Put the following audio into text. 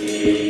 Deus.